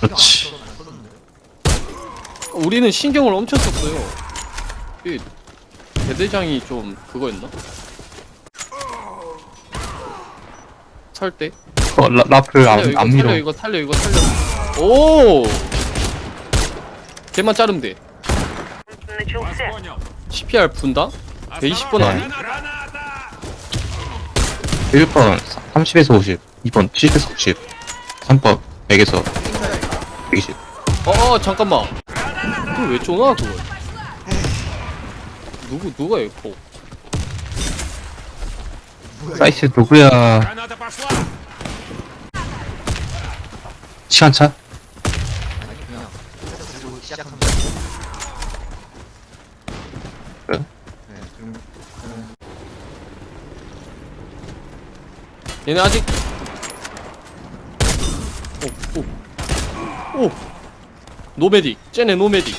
그렇지. 우리는 신경을 엄청 썼어요. 이 대대장이 좀 그거였나? 살 때? 어, 라플 안, 이거, 안 밀어. 살려, 이거 살려, 이거 살려. 오! 걔만 자르면 돼. 음, 네, CPR 분다? 120번 아니? 1번 30에서 50, 2번 70에서 90, 3번 100에서 120. 어, 어 잠깐만. 그걸 왜 쪼나 그걸? 누구 누가 에코? 사이트 누구야? 시간차? 그래? 네 그럼 그럼 얘네 아직 오, 오. 오. 노메딕. 쟤네 노메딕.